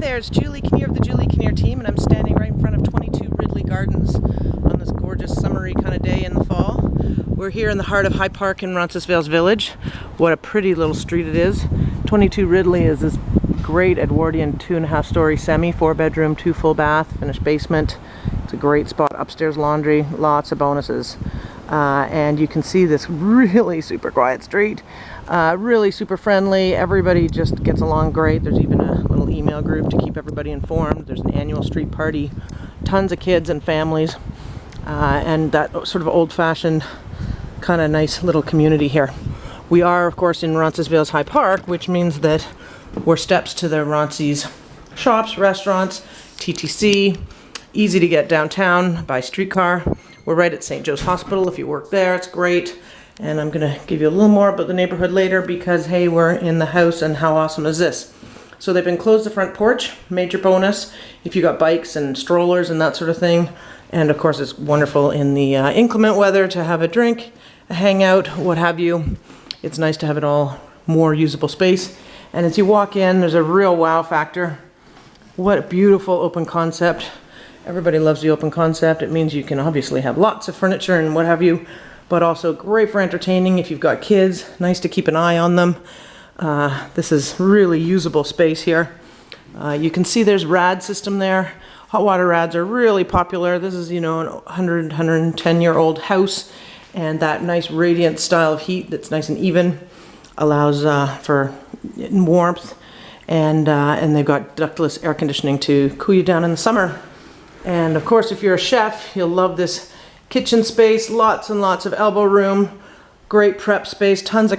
there, it's Julie Kinnear of the Julie Kinnear team, and I'm standing right in front of 22 Ridley Gardens on this gorgeous summery kind of day in the fall. We're here in the heart of High Park in Roncesvalles Village. What a pretty little street it is. 22 Ridley is this great Edwardian two and a half story semi, four bedroom, two full bath, finished basement. It's a great spot, upstairs laundry, lots of bonuses. Uh, and you can see this really super quiet street. Uh, really super friendly. Everybody just gets along great. There's even a email group to keep everybody informed. There's an annual street party. Tons of kids and families. Uh, and that sort of old-fashioned kind of nice little community here. We are, of course, in Roncesvalles High Park, which means that we're steps to the Ronces shops, restaurants, TTC, easy to get downtown by streetcar. We're right at St. Joe's Hospital if you work there, it's great. And I'm gonna give you a little more about the neighborhood later because hey, we're in the house and how awesome is this? So they've enclosed the front porch, major bonus if you got bikes and strollers and that sort of thing. And of course it's wonderful in the uh, inclement weather to have a drink, a hangout, what have you. It's nice to have it all more usable space. And as you walk in, there's a real wow factor. What a beautiful open concept. Everybody loves the open concept. It means you can obviously have lots of furniture and what have you, but also great for entertaining if you've got kids. Nice to keep an eye on them. Uh, this is really usable space here. Uh, you can see there's rad system there. Hot water rads are really popular. This is, you know, an 100, 110 year old house and that nice radiant style of heat that's nice and even allows uh, for warmth and, uh, and they've got ductless air conditioning to cool you down in the summer. And of course, if you're a chef, you'll love this kitchen space, lots and lots of elbow room, great prep space, tons of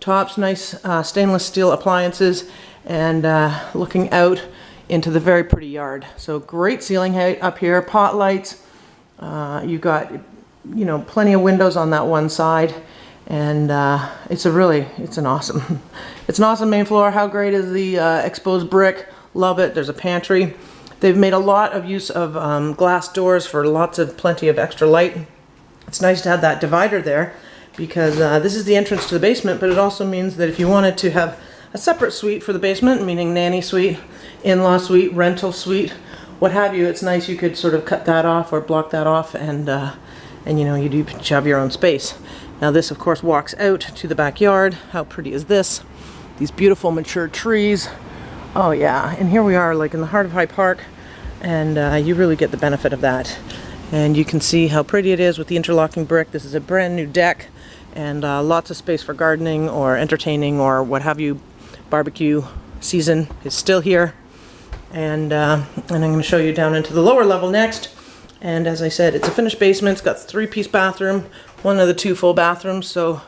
countertops, nice uh, stainless steel appliances, and uh, looking out into the very pretty yard. So great ceiling height up here, pot lights. Uh, you've got, you know, plenty of windows on that one side. And uh, it's a really, it's an awesome, it's an awesome main floor. How great is the uh, exposed brick? Love it. There's a pantry. They've made a lot of use of um, glass doors for lots of plenty of extra light. It's nice to have that divider there because uh, this is the entrance to the basement, but it also means that if you wanted to have a separate suite for the basement, meaning nanny suite, in-law suite, rental suite, what have you, it's nice you could sort of cut that off or block that off and, uh, and you know, you do have your own space. Now this, of course, walks out to the backyard. How pretty is this? These beautiful mature trees. Oh yeah, and here we are like in the heart of High Park and uh, you really get the benefit of that. And you can see how pretty it is with the interlocking brick. This is a brand new deck and uh, lots of space for gardening or entertaining or what have you. Barbecue season is still here. And, uh, and I'm going to show you down into the lower level next. And as I said, it's a finished basement. It's got three-piece bathroom, one of the two full bathrooms. So,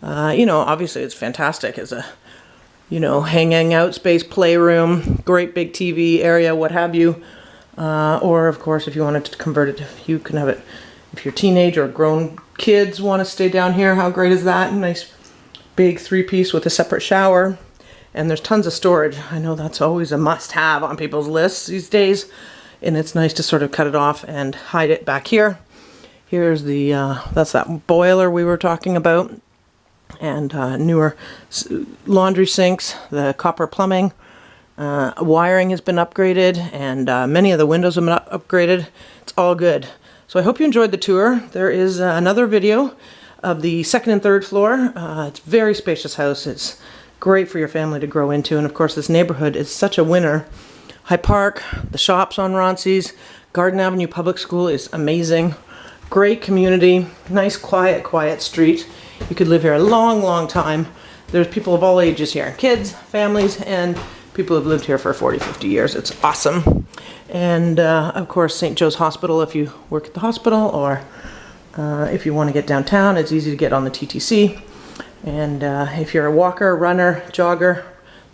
uh, you know, obviously it's fantastic as a you know, hanging out space, playroom, great big TV area, what have you. Uh, or of course, if you wanted to convert it, you can have it. If you're teenage or grown kids want to stay down here, how great is that? Nice big three-piece with a separate shower. And there's tons of storage. I know that's always a must-have on people's lists these days. And it's nice to sort of cut it off and hide it back here. Here's the, uh, that's that boiler we were talking about and uh, newer laundry sinks, the copper plumbing. Uh, wiring has been upgraded and uh, many of the windows have been up upgraded. It's all good. So I hope you enjoyed the tour. There is uh, another video of the second and third floor. Uh, it's very spacious house. It's great for your family to grow into. And of course, this neighborhood is such a winner. High Park, the shops on Ronces, Garden Avenue Public School is amazing. Great community, nice, quiet, quiet street. You could live here a long, long time. There's people of all ages here, kids, families, and people who've lived here for 40, 50 years. It's awesome. And uh, of course, St. Joe's Hospital if you work at the hospital or uh, if you want to get downtown, it's easy to get on the TTC. And uh, if you're a walker, runner, jogger,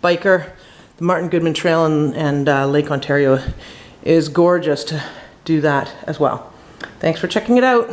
biker, the Martin Goodman Trail and, and uh, Lake Ontario is gorgeous to do that as well. Thanks for checking it out.